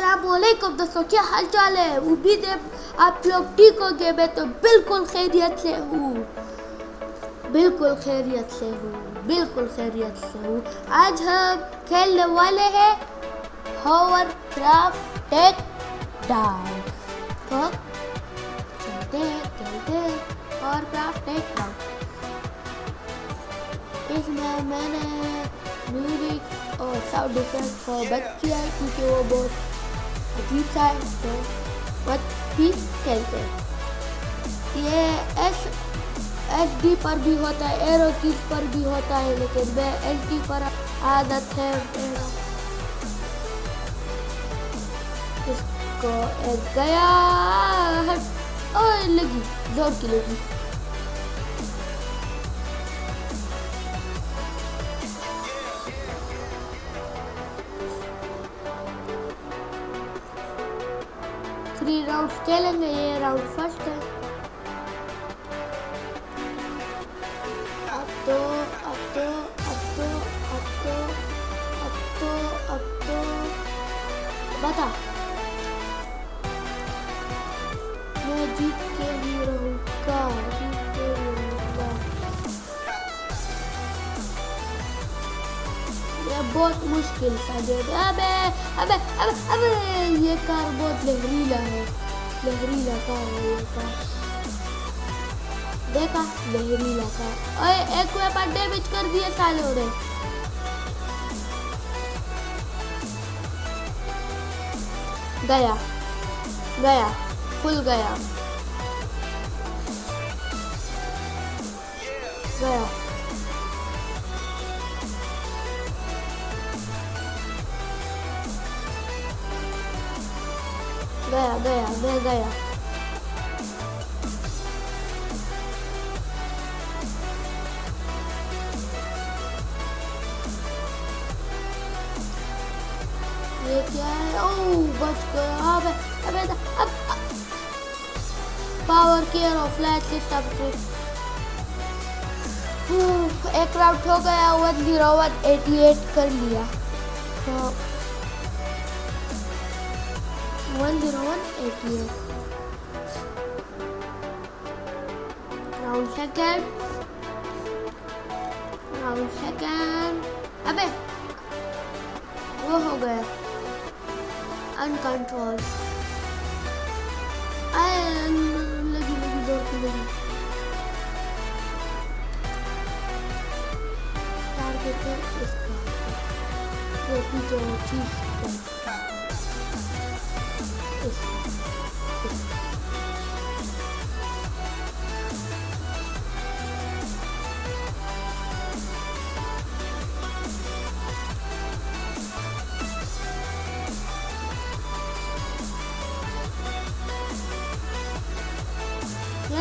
असलकुम दोस्तों क्या हाल चाल है? उम्मीद है आप लोग ठीक हो गए। मैं तो बिल्कुल खैरियत से हूँ। बिल्कुल खैरियत से हूँ। बिल्कुल खैरियत से हूँ। आज हम खेलने वाले हैं होवर क्राफ्ट टेक डाउन तो चलते हैं खेलते हैं और क्राफ्ट टेक डाउन इसमें मैंने म्यूज़िक और साउंड इफ़ेक्ट बंद किया है, क्योंकि वो बहुत अजीब सा बट भी खेलते हैं। ये एस एस डी पर भी होता है एरो कीज पर भी होता है, लेकिन मैं एस डी पर आदत है। इसको गया और लगी, ज़ोर की लगी। थ्री राउंड खेलेंगे ये राउंड फ़र्स्ट है अब तो अब तो अब तो अब तो अब तो अब तो बता ये बहुत मुश्किल सा है अबे अबे अबे अबे, ये कार बहुत लहरीला है। लहरीला कार है ये कार देखा, लहरीला कार ओए, एक वेपन डैमेज कर दिए सालों ने। गया गया फुल गया। गया। गया गया। ये क्या है? ओह बच गया। अबे अबे, अब। पावर केयर और फ्लैश सिस्टम एक राउंड हो गया one zero one eighty eight कर लिया। तो one zero one eighty eight round second round second अबे वो हो गया अनकंट्रोल लगी लगी की लगी टारगेट है इसका जो पीछे वो चीज़ Ne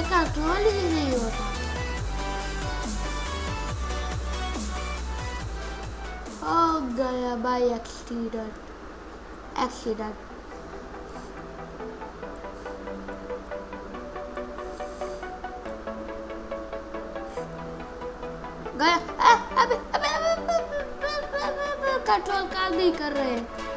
kontrol ediyorum. Oh, gaya by accident. Accident. गया अबे अबे अबे कंट्रोल काम नहीं कर रहे हैं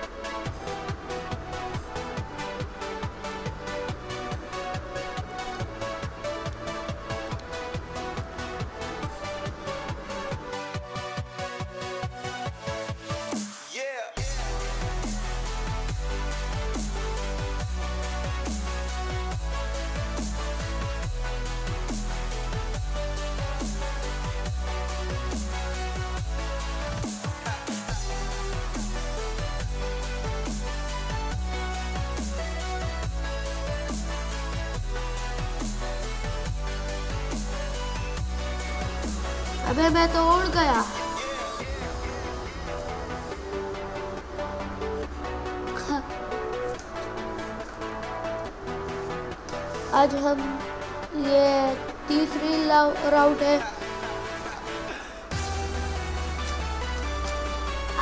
अबे मैं तो उड़ गया। आज हम ये तीसरी राउंड है।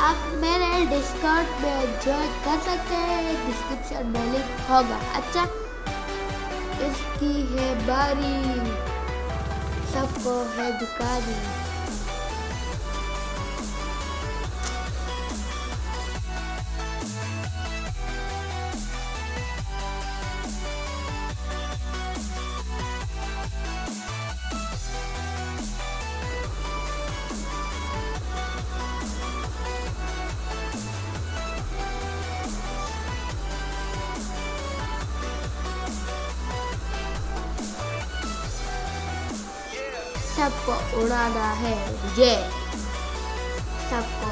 आप मेरे डिस्काउंट में ज्वाइन कर सकते हैं। डिस्क्रिप्शन में लिंक होगा। अच्छा इसकी है बारी। सबको है दुकानी। सबको उड़ाना है। मुझे सबको।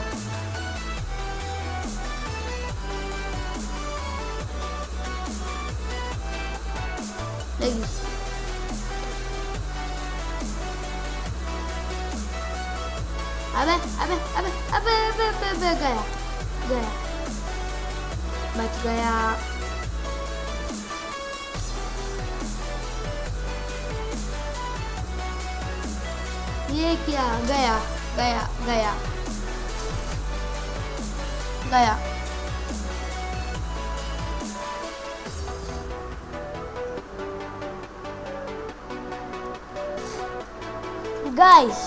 अबे अबे अबे अबे अबे अबे, गया। गया। बच गया। ये क्या? गया गया गया। गया। Guys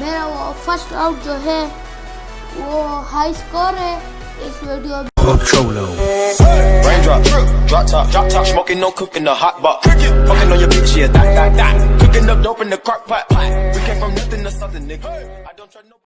मेरा वो फ़र्स्ट आउट जो है, वो हाई स्कोर है। this video. Cholo. Raindrop, drop top, drop top, smoking, no cooking, the hot box. Cooking, fucking on your bitch, yeah, that, that, that. Cooking up dope in the crock pot. We came from nothing to something, nigga. I don't try no.